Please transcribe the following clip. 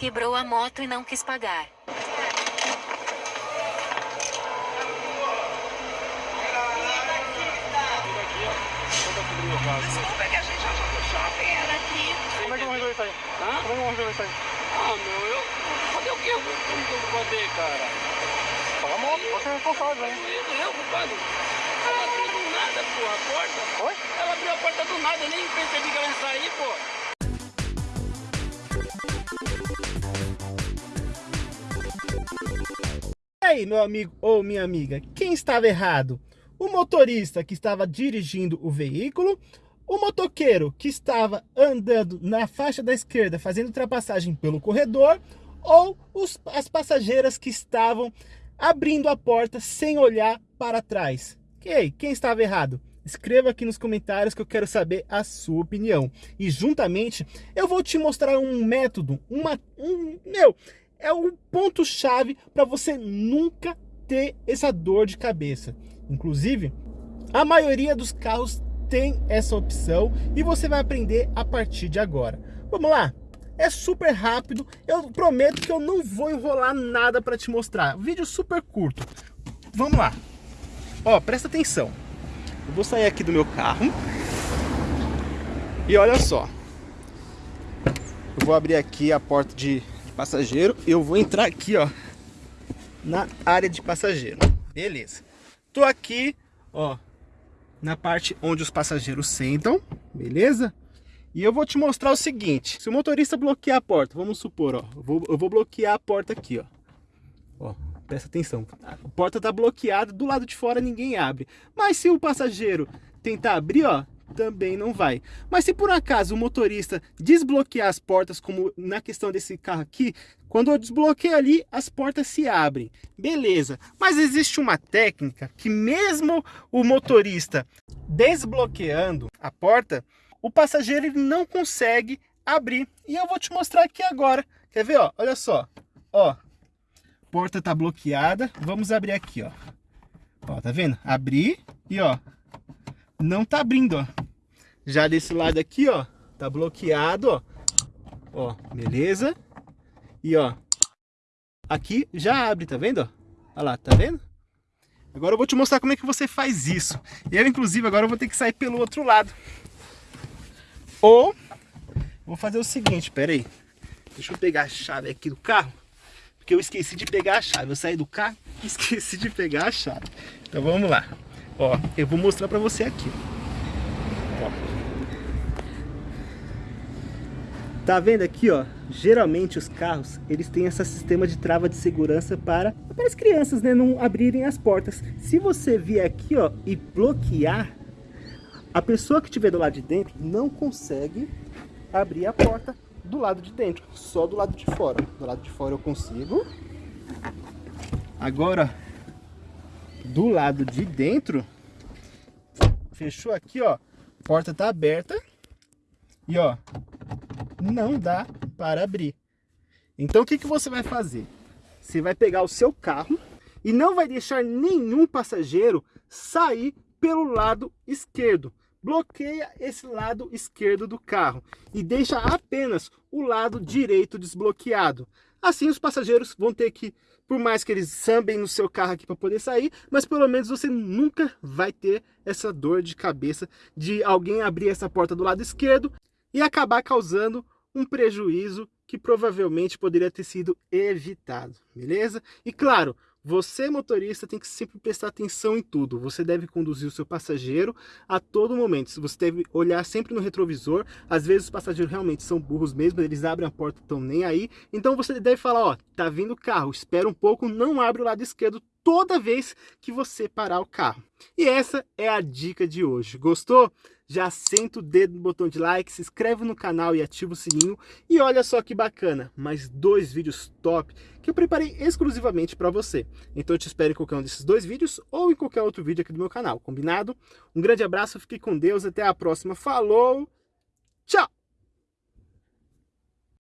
Quebrou a moto e não quis pagar. Desculpa que a gente achou que o shopping era aqui. Como é que eu vou resolver isso aí? Hã? Como é que eu vou resolver isso aí? Ah, meu, eu... Fazer o que eu vou fazer, cara? Paga a moto, você é responsável, hein? Eu, eu, culpado. Ela abriu do nada, pô, a porta. Oi? Ela abriu a porta do nada, eu nem percebi que ela ia sair, pô. Aí, meu amigo ou minha amiga, quem estava errado? O motorista que estava dirigindo o veículo, o motoqueiro que estava andando na faixa da esquerda fazendo ultrapassagem pelo corredor, ou os, as passageiras que estavam abrindo a porta sem olhar para trás? Ei, quem estava errado? Escreva aqui nos comentários que eu quero saber a sua opinião. E juntamente eu vou te mostrar um método, uma, um, meu, é o ponto-chave para você nunca ter essa dor de cabeça. Inclusive, a maioria dos carros tem essa opção e você vai aprender a partir de agora. Vamos lá? É super rápido, eu prometo que eu não vou enrolar nada para te mostrar. Vídeo super curto. Vamos lá. Ó, presta atenção. Eu vou sair aqui do meu carro. E olha só. Eu vou abrir aqui a porta de passageiro, eu vou entrar aqui, ó, na área de passageiro. Beleza. Tô aqui, ó, na parte onde os passageiros sentam, beleza? E eu vou te mostrar o seguinte, se o motorista bloquear a porta, vamos supor, ó, eu vou, eu vou bloquear a porta aqui, ó. Ó, presta atenção, a porta tá bloqueada, do lado de fora ninguém abre. Mas se o passageiro tentar abrir, ó, também não vai. Mas se por acaso o motorista desbloquear as portas, como na questão desse carro aqui, quando eu desbloqueio ali, as portas se abrem. Beleza, mas existe uma técnica que mesmo o motorista desbloqueando a porta, o passageiro ele não consegue abrir. E eu vou te mostrar aqui agora. Quer ver? Ó? Olha só. Ó, porta tá bloqueada. Vamos abrir aqui, ó. Ó, tá vendo? Abrir e ó, não tá abrindo, ó. Já desse lado aqui, ó, tá bloqueado, ó. Ó, beleza? E ó, aqui já abre, tá vendo? Olha lá, tá vendo? Agora eu vou te mostrar como é que você faz isso. Eu, inclusive, agora eu vou ter que sair pelo outro lado. Ou, vou fazer o seguinte, pera aí. Deixa eu pegar a chave aqui do carro. Porque eu esqueci de pegar a chave. Eu saí do carro e esqueci de pegar a chave. Então vamos lá. Ó, eu vou mostrar pra você aqui. Ó. Tá vendo aqui, ó? Geralmente os carros, eles têm esse sistema de trava de segurança para, para as crianças, né, não abrirem as portas. Se você vier aqui, ó, e bloquear, a pessoa que estiver do lado de dentro não consegue abrir a porta do lado de dentro, só do lado de fora. Do lado de fora eu consigo. Agora, do lado de dentro, fechou aqui, ó, porta tá aberta e ó, não dá para abrir. Então o que, que você vai fazer? Você vai pegar o seu carro e não vai deixar nenhum passageiro sair pelo lado esquerdo. Bloqueia esse lado esquerdo do carro e deixa apenas o lado direito desbloqueado. Assim os passageiros vão ter que, por mais que eles sambem no seu carro aqui para poder sair, mas pelo menos você nunca vai ter essa dor de cabeça de alguém abrir essa porta do lado esquerdo e acabar causando um prejuízo que provavelmente poderia ter sido evitado, beleza? E claro, você motorista tem que sempre prestar atenção em tudo. Você deve conduzir o seu passageiro a todo momento. Você deve olhar sempre no retrovisor. Às vezes os passageiros realmente são burros mesmo, eles abrem a porta, estão nem aí. Então você deve falar, ó, tá vindo o carro, espera um pouco, não abre o lado esquerdo toda vez que você parar o carro. E essa é a dica de hoje. Gostou? Já senta o dedo no botão de like, se inscreve no canal e ativa o sininho. E olha só que bacana, mais dois vídeos top que eu preparei exclusivamente para você. Então eu te espero em qualquer um desses dois vídeos ou em qualquer outro vídeo aqui do meu canal, combinado? Um grande abraço, fique com Deus, até a próxima, falou, tchau!